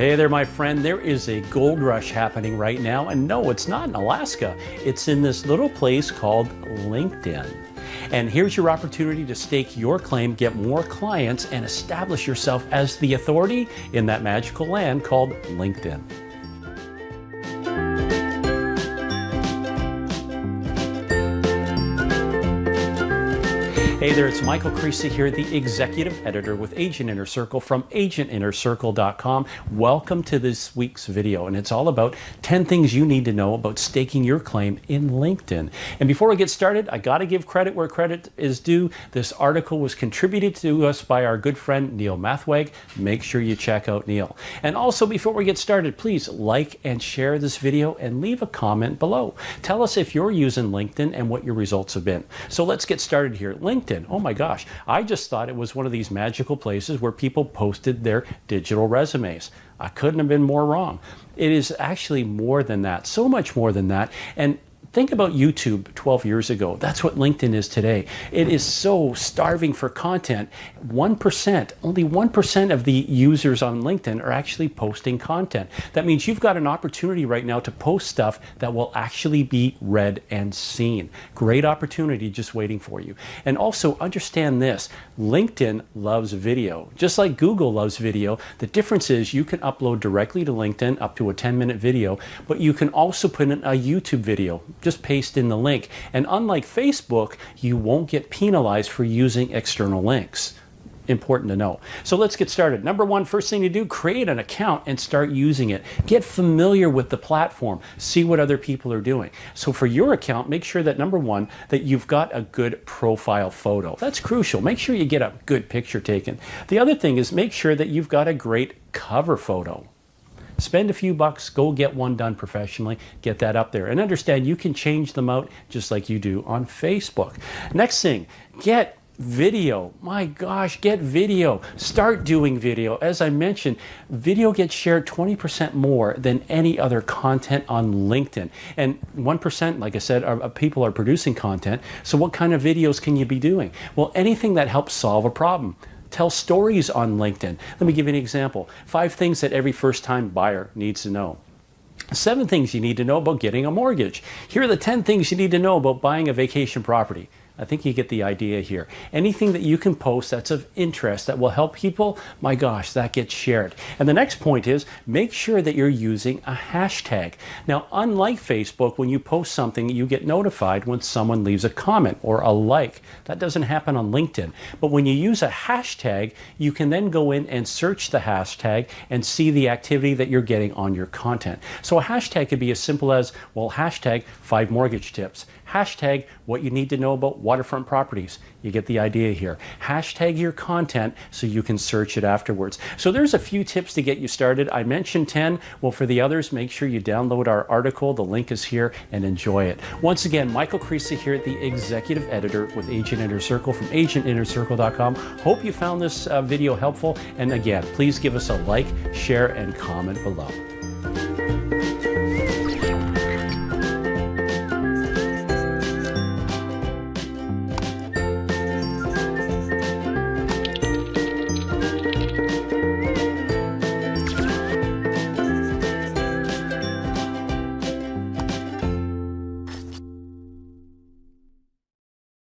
Hey there, my friend. There is a gold rush happening right now. And no, it's not in Alaska. It's in this little place called LinkedIn. And here's your opportunity to stake your claim, get more clients, and establish yourself as the authority in that magical land called LinkedIn. Hey there, it's Michael Creasy here, the executive editor with Agent Inner Circle from agentinnercircle.com. Welcome to this week's video, and it's all about 10 things you need to know about staking your claim in LinkedIn. And before we get started, I got to give credit where credit is due. This article was contributed to us by our good friend Neil Mathweg. Make sure you check out Neil. And also, before we get started, please like and share this video and leave a comment below. Tell us if you're using LinkedIn and what your results have been. So let's get started here. LinkedIn LinkedIn. Oh my gosh, I just thought it was one of these magical places where people posted their digital resumes. I couldn't have been more wrong. It is actually more than that, so much more than that. And Think about YouTube 12 years ago. That's what LinkedIn is today. It is so starving for content. 1%, only 1% of the users on LinkedIn are actually posting content. That means you've got an opportunity right now to post stuff that will actually be read and seen. Great opportunity just waiting for you. And also understand this, LinkedIn loves video. Just like Google loves video, the difference is you can upload directly to LinkedIn up to a 10 minute video, but you can also put in a YouTube video just paste in the link. And unlike Facebook, you won't get penalized for using external links important to know. So let's get started. Number one, first thing to do, create an account and start using it. Get familiar with the platform. See what other people are doing. So for your account, make sure that number one, that you've got a good profile photo. That's crucial. Make sure you get a good picture taken. The other thing is make sure that you've got a great cover photo. Spend a few bucks, go get one done professionally, get that up there. And understand you can change them out just like you do on Facebook. Next thing, get video. My gosh, get video. Start doing video. As I mentioned, video gets shared 20% more than any other content on LinkedIn. And 1%, like I said, are, people are producing content. So what kind of videos can you be doing? Well, anything that helps solve a problem. Tell stories on LinkedIn. Let me give you an example. Five things that every first time buyer needs to know. Seven things you need to know about getting a mortgage. Here are the 10 things you need to know about buying a vacation property. I think you get the idea here. Anything that you can post that's of interest that will help people, my gosh, that gets shared. And the next point is make sure that you're using a hashtag. Now, unlike Facebook, when you post something, you get notified when someone leaves a comment or a like. That doesn't happen on LinkedIn. But when you use a hashtag, you can then go in and search the hashtag and see the activity that you're getting on your content. So a hashtag could be as simple as, well, hashtag five mortgage tips, hashtag what you need to know about waterfront properties. You get the idea here. Hashtag your content so you can search it afterwards. So there's a few tips to get you started. I mentioned 10. Well, for the others, make sure you download our article. The link is here and enjoy it. Once again, Michael Creasy here, the executive editor with Agent Inner Circle from agentinnercircle.com. Hope you found this uh, video helpful. And again, please give us a like, share, and comment below.